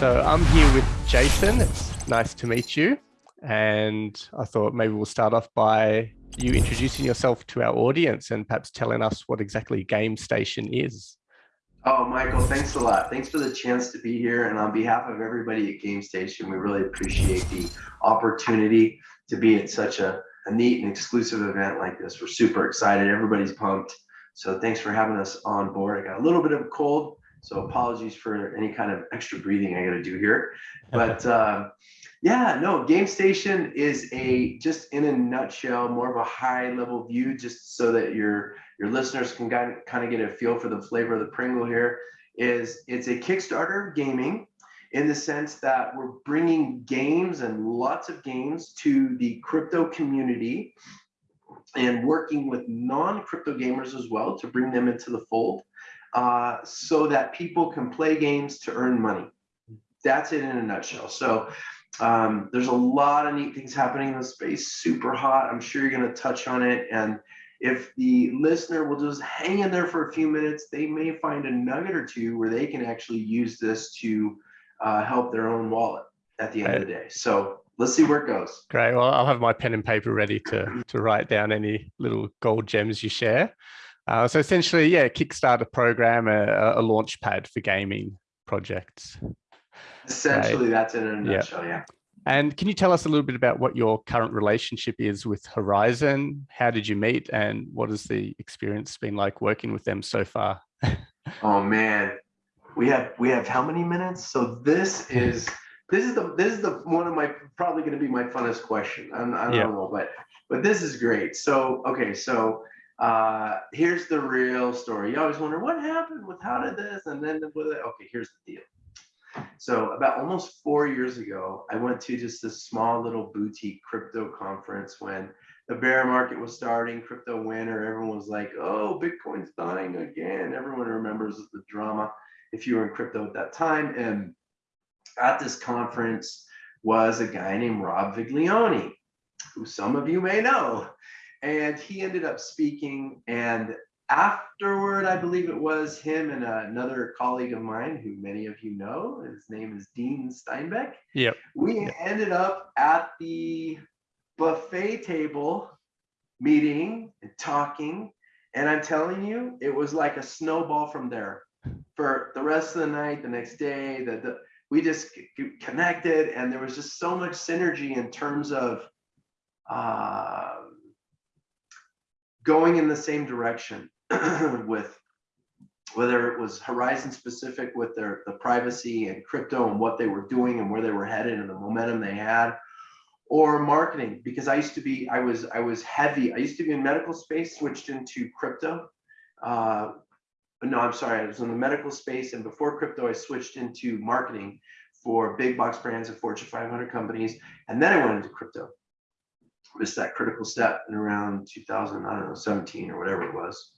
So I'm here with Jason. It's nice to meet you. And I thought maybe we'll start off by you introducing yourself to our audience and perhaps telling us what exactly Game Station is. Oh, Michael, thanks a lot. Thanks for the chance to be here. And on behalf of everybody at Game Station, we really appreciate the opportunity to be at such a, a neat and exclusive event like this. We're super excited. Everybody's pumped. So thanks for having us on board. I got a little bit of a cold, so apologies for any kind of extra breathing I got to do here. But uh, yeah, no, Game Station is a just in a nutshell, more of a high level view, just so that your your listeners can kind of get a feel for the flavor of the Pringle here. Is it's a Kickstarter gaming in the sense that we're bringing games and lots of games to the crypto community and working with non-crypto gamers as well to bring them into the fold uh, so that people can play games to earn money. That's it in a nutshell. So um, there's a lot of neat things happening in the space, super hot. I'm sure you're going to touch on it. And if the listener will just hang in there for a few minutes, they may find a nugget or two where they can actually use this to uh, help their own wallet at the end right. of the day. So let's see where it goes. Great. Well, I'll have my pen and paper ready to, to write down any little gold gems you share. Uh, so essentially, yeah, Kickstarter program, a, a launch pad for gaming projects. Essentially, right. that's in a nutshell, yeah. yeah. And can you tell us a little bit about what your current relationship is with Horizen? How did you meet and what has the experience been like working with them so far? oh man, we have we have how many minutes? So this is this is the this is the one of my probably going to be my funnest question. I, I don't yeah. know, but but this is great. So okay, so uh, here's the real story. You always wonder what happened with how did this and then with it. Okay, here's the deal. So about almost four years ago, I went to just this small little boutique crypto conference when the bear market was starting, crypto winter. Everyone was like, "Oh, Bitcoin's dying again." Everyone remembers the drama if you were in crypto at that time. And at this conference was a guy named Rob Viglione, who some of you may know and he ended up speaking and afterward i believe it was him and another colleague of mine who many of you know his name is dean steinbeck yep we yep. ended up at the buffet table meeting and talking and i'm telling you it was like a snowball from there for the rest of the night the next day the, the we just connected and there was just so much synergy in terms of uh, going in the same direction with whether it was horizen specific with their the privacy and crypto and what they were doing and where they were headed and the momentum they had or marketing because I used to be I was I was heavy. I used to be in medical space switched into crypto uh, no I'm sorry I was in the medical space and before crypto I switched into marketing for big box brands and Fortune 500 companies and then I went into crypto missed that critical step in around 2000, I don't know, 17 or whatever it was,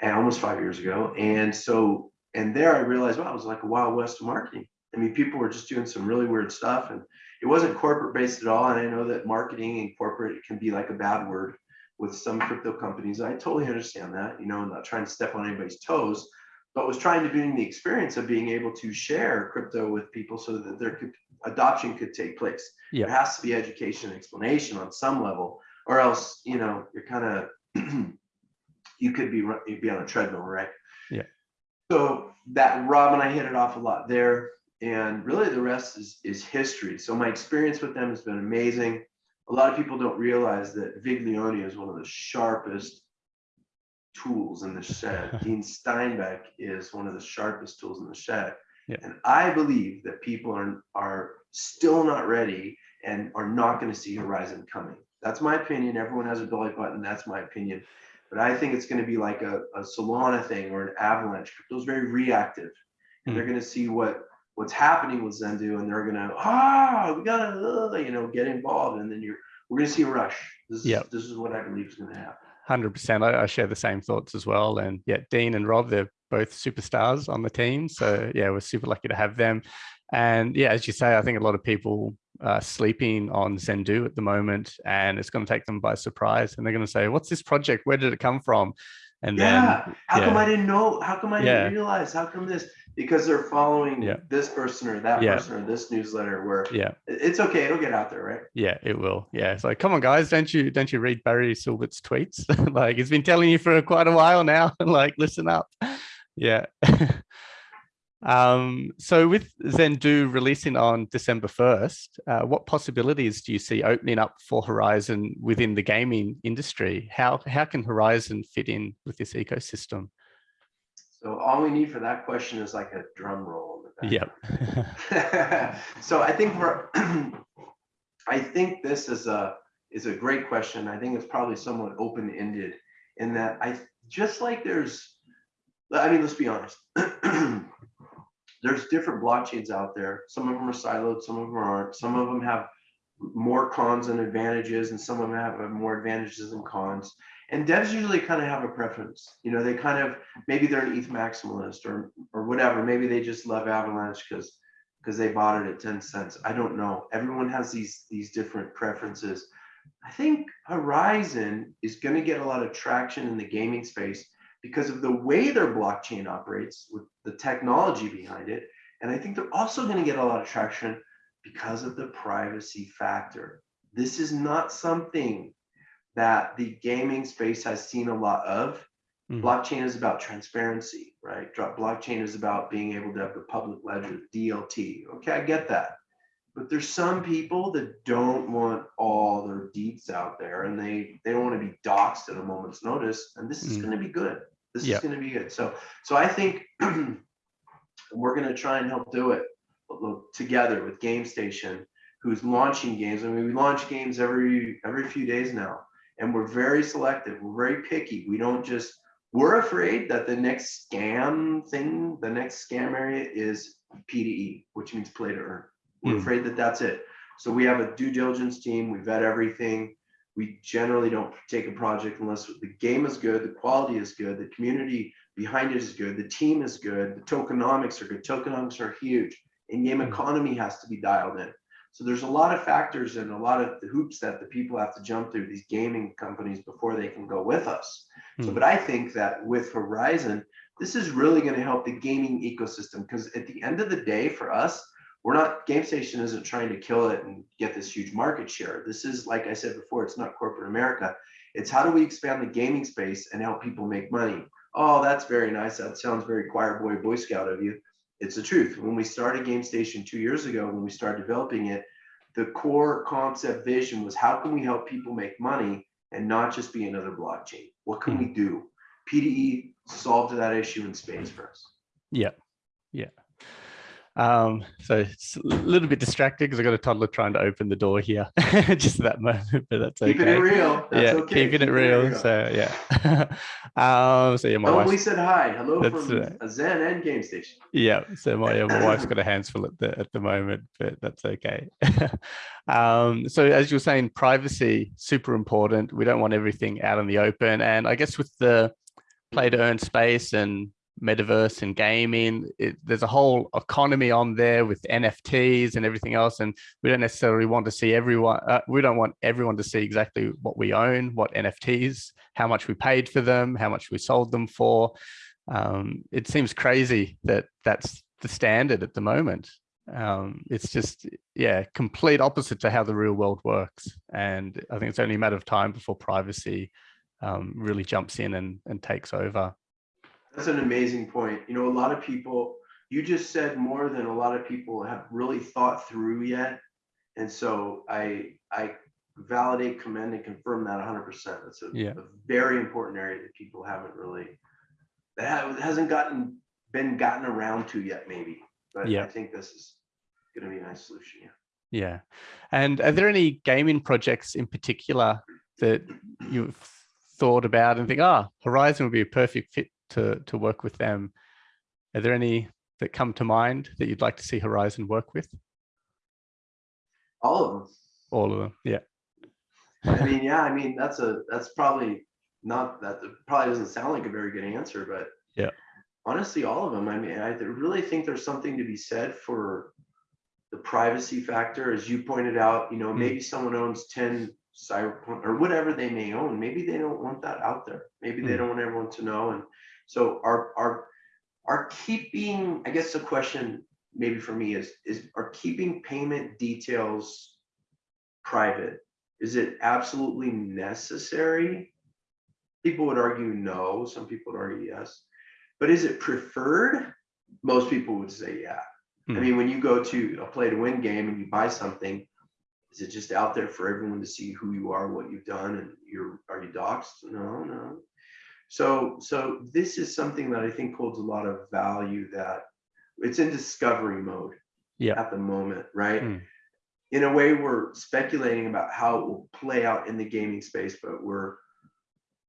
and almost five years ago. And so, and there I realized, wow, it was like a wild west of marketing. I mean, people were just doing some really weird stuff, and it wasn't corporate based at all. And I know that marketing and corporate can be like a bad word with some crypto companies. I totally understand that. You know, I'm not trying to step on anybody's toes, but was trying to bring the experience of being able to share crypto with people so that there could adoption could take place. Yeah. There has to be education and explanation on some level, or else you know you're kind of you could be you'd be on a treadmill, right? Yeah. So that Rob and I hit it off a lot there, and really the rest is is history. So my experience with them has been amazing. A lot of people don't realize that Viglione is one of the sharpest tools in the shed. Dean Steinbeck is one of the sharpest tools in the shed. Yeah. And I believe that people are, are still not ready and are not going to see Horizen coming. That's my opinion. Everyone has a belly button. That's my opinion. But I think it's going to be like a, a Solana thing or an avalanche. Crypto's very reactive. And mm. they're going to see what what's happening with Zendoo and they're going to, ah, we got to, uh, you know, get involved. And then you're, we're going to see a rush. This, yep. is, this is what I believe is going to happen. 100%. I, I, share the same thoughts as well. And yeah, Dean and Rob, they're both superstars on the team. So yeah, we're super lucky to have them. And yeah, as you say, I think a lot of people are sleeping on Zendoo at the moment and it's going to take them by surprise. And they're going to say, what's this project? Where did it come from? And Yeah. then, How come. I didn't know? How come I Yeah. didn't realize? How come this? Because they're following Yeah. this person or that Yeah. person or this newsletter where yeah, it's okay, it'll get out there, right? yeah, it will. Yeah. It's like, come on, guys, don't you don't you read Barry Silbert's tweets? like he's been telling you for quite a while now. like, listen up. Yeah. um, so with Zendoo releasing on December 1st, uh, what possibilities do you see opening up for Horizen within the gaming industry? How how can Horizen fit in with this ecosystem? So all we need for that question is like a drum roll. Yep. so I think we're, I think this is a is a great question. I think it's probably somewhat open ended in that I just like there's, I mean, let's be honest. there's different blockchains out there. Some of them are siloed, some of them aren't. Some of them have more cons and advantages, and some of them have more advantages and cons. And devs usually kind of have a preference. You know, they kind of maybe they're an ETH maximalist or or whatever. Maybe they just love Avalanche because because they bought it at 10 cents. I don't know. Everyone has these these different preferences. I think Horizon is going to get a lot of traction in the gaming space because of the way their blockchain operates with the technology behind it. And I think they're also going to get a lot of traction because of the privacy factor. This is not something that the gaming space has seen a lot of. Mhm. Blockchain is about transparency, right? Blockchain is about being able to have the public ledger, DLT. Okay, I get that. But there's some people that don't want all their deeds out there and they they don't want to be doxxed at a moment's notice. And this is Mm. going to be good. This Yeah. is going to be good. So so I think we're going to try and help do it together with GameStation, who's launching games. I mean, we launch games every every few days now, and we're very selective. We're very picky. We don't just. We're afraid that the next scam thing, the next scam area is P2E, which means play to earn. We're Mm. afraid that that's it. So we have a due diligence team. We vet everything. We generally don't take a project unless the game is good, the quality is good, the community behind it is good, the team is good, the tokenomics are good. Tokenomics are huge. In-game Mm. economy has to be dialed in. So there's a lot of factors and a lot of the hoops that the people have to jump through these gaming companies before they can go with us. So, Mm. but I think that with Horizen, this is really going to help the gaming ecosystem because at the end of the day, for us, we're not GameStation isn't trying to kill it and get this huge market share. This is, like I said before, it's not corporate America. It's how do we expand the gaming space and help people make money? Oh, that's very nice. That sounds very choir boy, boy scout of you. It's the truth. When we started GameStation two years ago, when we started developing it, the core concept vision was how can we help people make money and not just be another blockchain? What can hmm. we do? P2E solved that issue in spades for us. Yeah, yeah. Um, so it's a little bit distracted because I've got a toddler trying to open the door here just at that moment, but that's okay. Keeping it real. That's yeah, okay. keeping it real. So yeah. um, so yeah, my Oh, wife. we said hi. Hello That's from a Zen and Game Station. Yeah, so my, yeah, my wife's got a hands full at the at the moment, but that's okay. um, so as you were saying, privacy super important. We don't want everything out in the open, and I guess with the play to earn space and metaverse and gaming, it, there's a whole economy on there with NFTs and everything else, and we don't necessarily want to see everyone. Uh, we don't want everyone to see exactly what we own, what NFTs, how much we paid for them, how much we sold them for um, it seems crazy that that's the standard at the moment. Um, it's just, yeah, complete opposite to how the real world works. And I think it's only a matter of time before privacy um, really jumps in and, and takes over. That's an amazing point. You know, a lot of people, you just said more than a lot of people have really thought through yet. And so I, I validate, commend, and confirm that 100%. That's a, Yeah. a very important area that people haven't really, that hasn't gotten, been gotten around to yet, maybe. But Yeah. I think this is going to be a nice solution. Yeah. Yeah. And are there any gaming projects in particular that you've thought about and think, ah, Horizen would be a perfect fit to, to work with them? Are there any that come to mind that you'd like to see Horizen work with? All of them. All of them. Yeah. I mean, yeah, I mean, that's a, that's probably not, that probably doesn't sound like a very good answer, but. Yeah. Honestly, all of them. I mean, I really think there's something to be said for the privacy factor, as you pointed out, you know, Mm. maybe someone owns ten cyberpunk or whatever they may own. Maybe they don't want that out there. Maybe they Hmm. don't want everyone to know. And so our our are keeping i guess the question maybe for me is is are keeping payment details private? Is it absolutely necessary? People would argue no. Some people would argue yes. But is it preferred? Most people would say yeah. I Hmm. mean when you go to a play to win game and you buy something is it just out there for everyone to see who you are what you've done and you're are you doxxed? No no. So so this is something that i think holds a lot of value that it's in discovery mode Yeah. at the moment right? Mm. in a way we're speculating about how it will play out in the gaming space but we're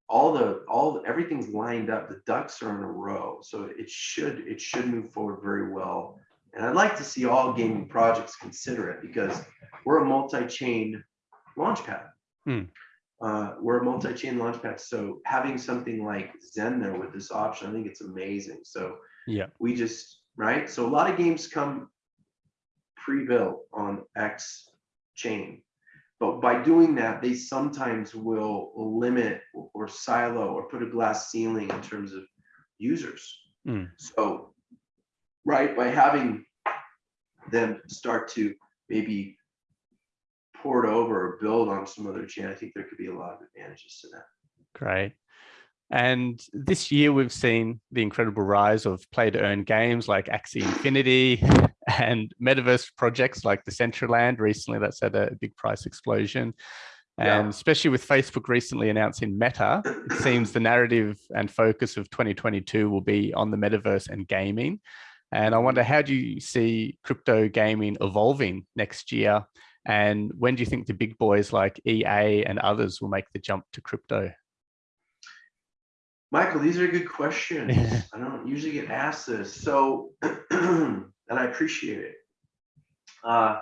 all the all everything's lined up. The ducks are in a row. So it should it should move forward very well and i'd like to see all gaming projects consider it because we're a multi-chain launchpad Hmm. uh, we're a multi-chain launchpad so having something like zen there with this option i think it's amazing so Yeah. we just right so a lot of games come pre-built on x chain but by doing that they sometimes will limit or silo or put a glass ceiling in terms of users Mm. so right by having them start to maybe port over or build on some other chain i think there could be a lot of advantages to that Great. And this year we've seen the incredible rise of play to earn games like Axie Infinity and metaverse projects like the Decentraland. Recently, that's had a big price explosion. Yeah. And especially with Facebook recently announcing Meta, it seems the narrative and focus of 2022 will be on the metaverse and gaming. And I wonder, how do you see crypto gaming evolving next year? And when do you think the big boys like EA and others will make the jump to crypto? Michael, these are good questions. Yeah. I don't usually get asked this, so and I appreciate it. Uh,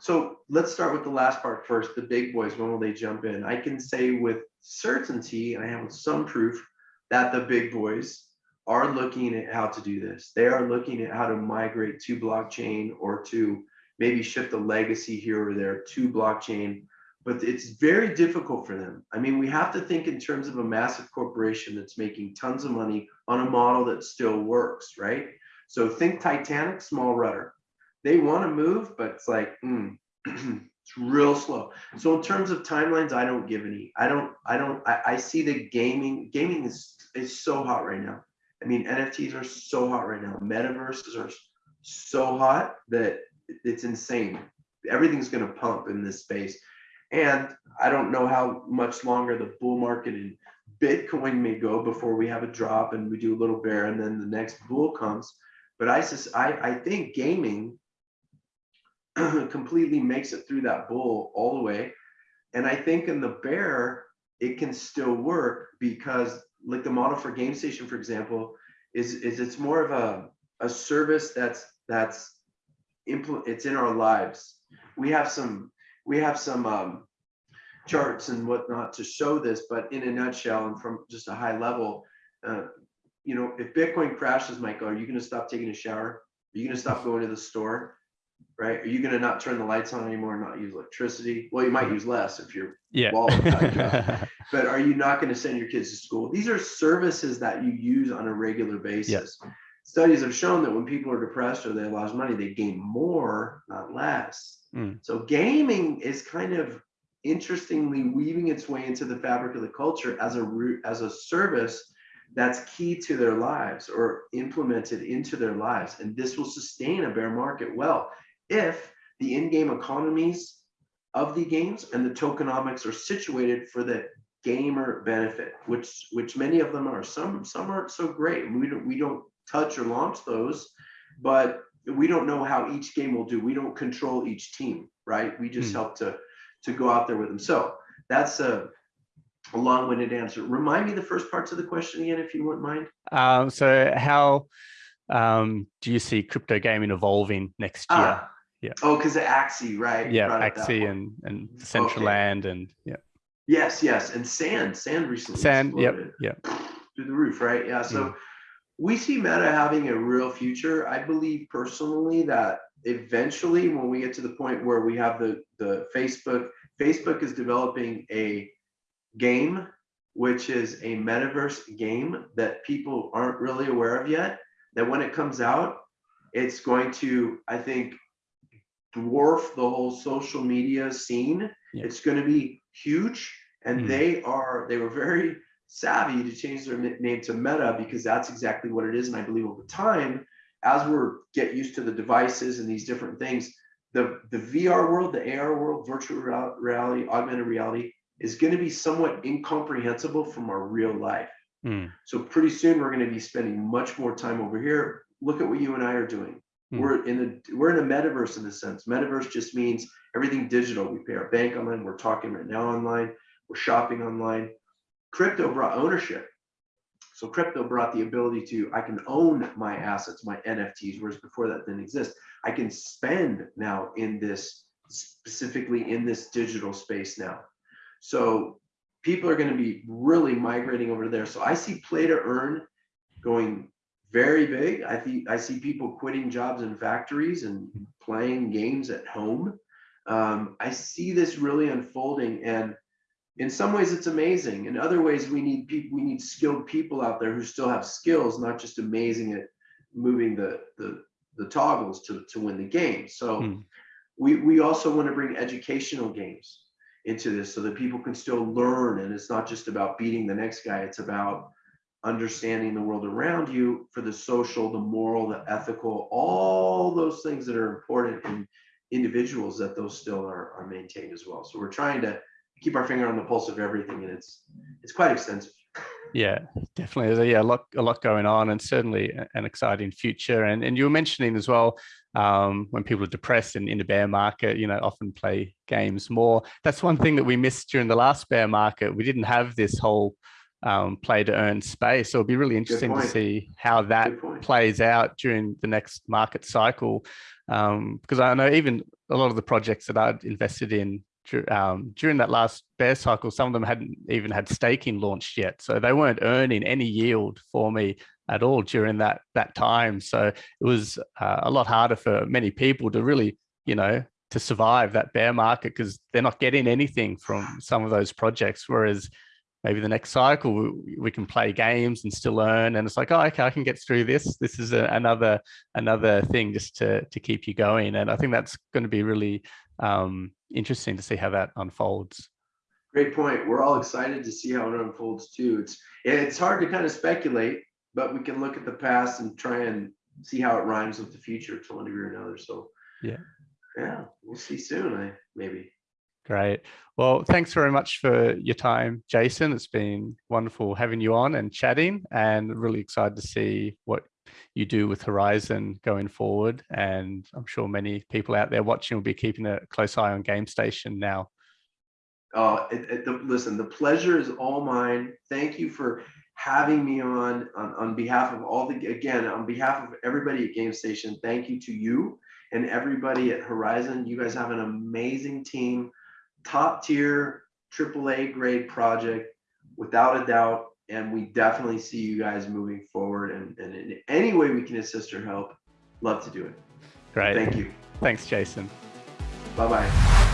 so let's start with the last part first. The big boys, when will they jump in? I can say with certainty, and I have some proof that the big boys are looking at how to do this. They are looking at how to migrate to blockchain or to maybe shift a legacy here or there to blockchain but it's very difficult for them. I mean, we have to think in terms of a massive corporation that's making tons of money on a model that still works, right? So think Titanic, small rudder. They want to move, but it's like, mm, it's real slow. So in terms of timelines, I don't give any. I don't. I don't. I, I see the gaming. Gaming is is so hot right now. I mean, NFTs are so hot right now. Metaverses are so hot that it's insane. Everything's going to pump in this space. And I don't know how much longer the bull market in Bitcoin may go before we have a drop and we do a little bear and then the next bull comes. But I sus- I, I think gaming completely makes it through that bull all the way. And I think in the bear, it can still work because like the model for Game Station, for example, is, is it's more of a, a service that's that's it's in our lives. We have some we have some um, charts and whatnot to show this, but in a nutshell and from just a high level, uh, you know, if Bitcoin crashes, Michael, are you going to stop taking a shower? Are you going to stop going to the store? Right? Are you going to not turn the lights on anymore and not use electricity? Well, you might use less if you're, Yeah. Back but are you not going to send your kids to school? These are services that you use on a regular basis. Studies have shown that when people are depressed or they lost money, they gain more, not less. Mm. So gaming is kind of interestingly weaving its way into the fabric of the culture as a root as a service that's key to their lives or implemented into their lives and this will sustain a bear market well if the in-game economies of the games and the tokenomics are situated for the gamer benefit which which many of them are. Some some aren't so great we don't we don't touch or launch those but we don't know how each game will do. We don't control each team right? We just Hmm. help to to go out there with them. So that's a, a long-winded answer. Remind me the first parts of the question again if you wouldn't mind. Um, so how um, do you see crypto gaming evolving next year? Ah, yeah. oh because of axie right yeah, Axie and and Land and yeah, yes yes and sand sand recently Sand. Yep, exploded. yep. through the roof, right? Yeah. So mm. we see Meta having a real future. I believe personally that eventually, when we get to the point where we have the the Facebook Facebook is developing a game, which is a metaverse game that people aren't really aware of yet. That when it comes out, it's going to, I think, dwarf the whole social media scene. Yeah. It's going to be huge. And Mm. they are, they were very savvy to change their name to Meta because that's exactly what it is. And I believe over time, as we're get used to the devices and these different things, the, the VR world, the AR world, virtual reality, augmented reality is going to be somewhat incomprehensible from our real life. Mm, So pretty soon we're going to be spending much more time over here. Look at what you and I are doing. Hmm. We're in a we're in a metaverse in a sense. Metaverse just means everything digital. We pay our bank online. We're talking right now online. We're shopping online. Crypto brought ownership. So crypto brought the ability to I can own my assets, my NFTs, whereas before that didn't exist. I can spend now in this specifically in this digital space now. So people are going to be really migrating over there. So I see play to earn going very big. I think I see people quitting jobs in factories and playing games at home. Um, I see this really unfolding, and in some ways it's amazing. In other ways, we need people. We need skilled people out there who still have skills, not just amazing at moving the the, the toggles to to win the game. So Hmm. we we also want to bring educational games into this so that people can still learn and it's not just about beating the next guy it's about understanding the world around you for the social the moral the ethical all those things that are important in individuals that those still are, are maintained as well so we're trying to keep our finger on the pulse of everything and it's it's quite extensive Yeah, definitely. There's a, yeah, a lot, a lot going on, and certainly an exciting future. And and you were mentioning as well, um, when people are depressed and in a bear market, you know, often play games more. That's one thing that we missed during the last bear market. We didn't have this whole um, play to earn space. So it'll be really interesting to see how that plays out during the next market cycle. Um, because I know even a lot of the projects that I'd invested in um, during that last bear cycle, some of them hadn't even had staking launched yet. So they weren't earning any yield for me at all during that that time. So it was uh, a lot harder for many people to really, you know, to survive that bear market because they're not getting anything from some of those projects. Whereas maybe the next cycle we, we can play games and still learn. And it's like oh okay i can get through this. This is a, another another thing just to to keep you going. And i think that's going to be really um interesting to see how that unfolds. Great point. We're all excited to see how it unfolds too. It's it's hard to kind of speculate but we can look at the past and try and see how it rhymes with the future to one degree or another. So Yeah. yeah we'll see soon i maybe great well thanks very much for your time jason it's been wonderful having you on and chatting and really excited to see what you do with horizen going forward and i'm sure many people out there watching will be keeping a close eye on game station now Oh, it, it, the, listen, the pleasure is all mine. Thank you for having me on, on on behalf of all the again on behalf of everybody at Game Station. Thank you to you and everybody at Horizen. You guys have an amazing team, top tier, AAA grade project, without a doubt. And we definitely see you guys moving forward. And, and in any way we can assist or help, love to do it. great Thank you. thanks jason Bye bye.